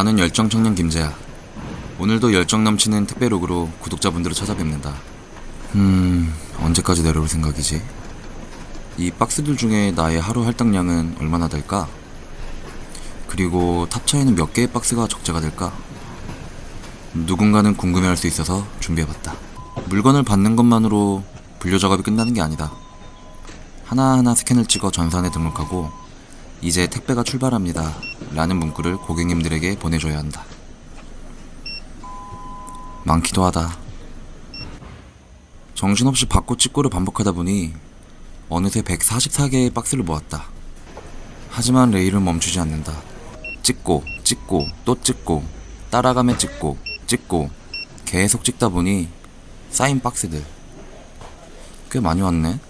나는 열정 청년 김재야. 오늘도 열정 넘치는 택배록으로 구독자분들을 찾아뵙는다. 음, 언제까지 내려올 생각이지? 이 박스들 중에 나의 하루 할당량은 얼마나 될까? 그리고 탑차에는 몇 개의 박스가 적재가 될까? 누군가는 궁금해할 수 있어서 준비해봤다. 물건을 받는 것만으로 분류 작업이 끝나는 게 아니다. 하나하나 스캔을 찍어 전산에 등록하고 이제 택배가 출발합니다. 라는 문구를 고객님들에게 보내줘야 한다. 많기도 하다. 정신없이 받고 찍고를 반복하다 보니 어느새 144개의 박스를 모았다. 하지만 레일은 멈추지 않는다. 찍고, 찍고, 또 찍고, 따라가며 찍고, 찍고, 계속 찍다 보니 쌓인 박스들. 꽤 많이 왔네?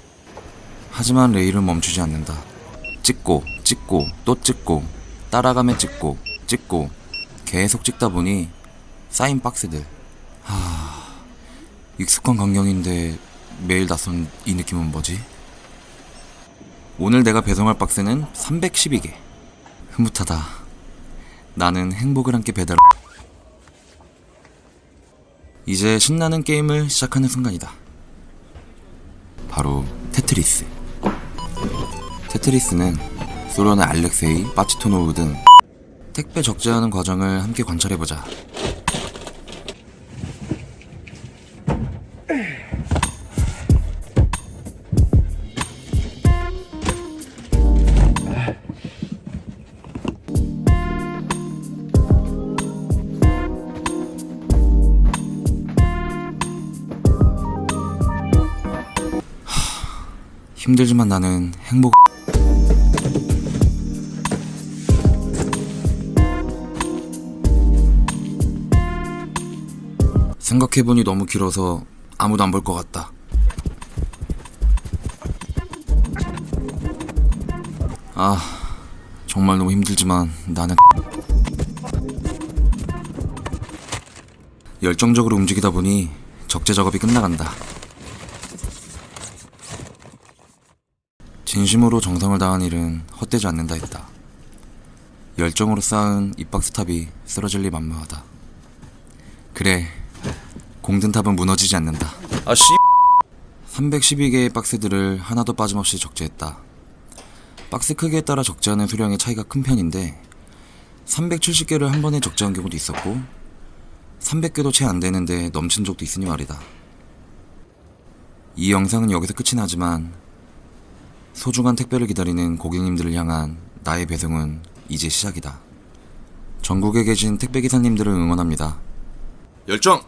하지만 레일은 멈추지 않는다. 찍고, 찍고, 또 찍고, 따라가며 찍고, 찍고, 계속 찍다 보니 쌓인 박스들. 하... 익숙한 광경인데 매일 낯선 이 느낌은 뭐지? 오늘 내가 배송할 박스는 312개. 흐뭇하다. 나는 행복을 함께 배달. 이제 신나는 게임을 시작하는 순간이다. 바로 테트리스. 테트리스는 소련의 알렉세이, 파치토노브 등 택배 적재하는 과정을 함께 관찰해보자. 힘들지만 나는 행복. 생각해보니 너무 길어서 아무도 안 볼 것 같다. 아, 정말 너무 힘들지만 나는 열정적으로 움직이다 보니 적재 작업이 끝나간다. 진심으로 정성을 다한 일은 헛되지 않는다 했다. 열정으로 쌓은 이 박스탑이 쓰러질 리 만무하다. 그래, 공든탑은 무너지지 않는다. 아 씨. 312개의 박스들을 하나도 빠짐없이 적재했다. 박스 크기에 따라 적재하는 수량의 차이가 큰 편인데 370개를 한 번에 적재한 경우도 있었고 300개도 채 안 되는데 넘친 적도 있으니 말이다. 이 영상은 여기서 끝이 나지만 소중한 택배를 기다리는 고객님들을 향한 나의 배송은 이제 시작이다. 전국에 계신 택배 기사님들을 응원합니다. 열정